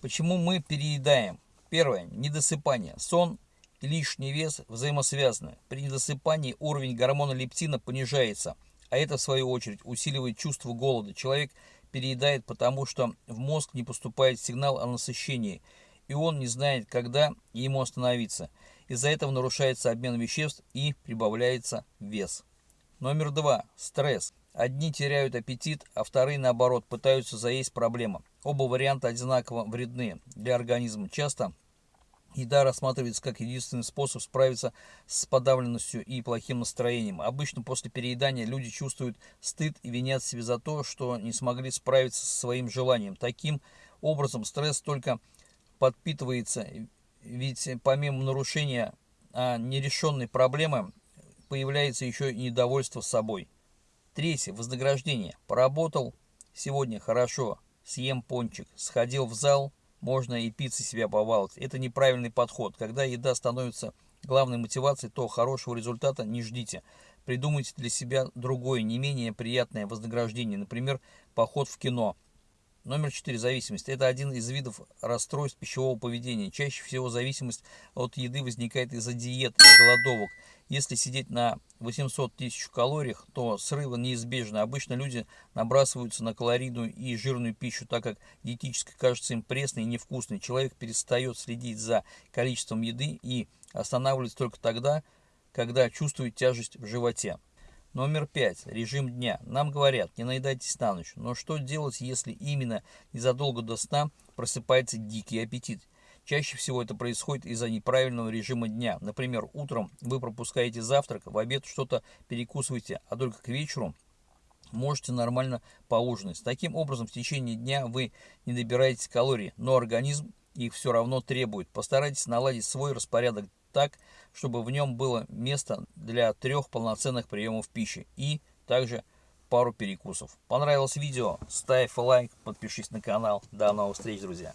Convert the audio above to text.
Почему мы переедаем? Первое. Недосыпание. Сон и лишний вес взаимосвязаны. При недосыпании уровень гормона лептина понижается, а это в свою очередь усиливает чувство голода. Человек переедает, потому что в мозг не поступает сигнал о насыщении, и он не знает, когда ему остановиться. Из-за этого нарушается обмен веществ и прибавляется вес. Номер два. Стресс. Одни теряют аппетит, а вторые, наоборот, пытаются заесть проблему. Оба варианта одинаково вредны для организма. Часто еда рассматривается как единственный способ справиться с подавленностью и плохим настроением. Обычно после переедания люди чувствуют стыд и винят себя за то, что не смогли справиться со своим желанием. Таким образом, стресс только подпитывается, ведь помимо нарушения а нерешенной проблемы, появляется еще и недовольство собой. Третье. Вознаграждение. Поработал сегодня хорошо, съем пончик, сходил в зал, можно и пиццы себя побаловать. Это неправильный подход. Когда еда становится главной мотивацией, то хорошего результата не ждите. Придумайте для себя другое, не менее приятное вознаграждение, например, поход в кино – Номер 4. Зависимость. Это один из видов расстройств пищевого поведения. Чаще всего зависимость от еды возникает из-за диет и голодовок. Если сидеть на 800 тысяч калориях, то срывы неизбежны. Обычно люди набрасываются на калорийную и жирную пищу, так как диетическая кажется им пресной и невкусной. Человек перестает следить за количеством еды и останавливается только тогда, когда чувствует тяжесть в животе. Номер пять. Режим дня. Нам говорят, не наедайтесь на ночь. Но что делать, если именно незадолго до сна просыпается дикий аппетит? Чаще всего это происходит из-за неправильного режима дня. Например, утром вы пропускаете завтрак, в обед что-то перекусываете, а только к вечеру можете нормально поужинать. Таким образом, в течение дня вы не добираетесь калорий, но организм их все равно требует. Постарайтесь наладить свой распорядок так, чтобы в нем было место для трех полноценных приемов пищи и также пару перекусов. Понравилось видео? Ставь лайк, подпишись на канал. До новых встреч, друзья!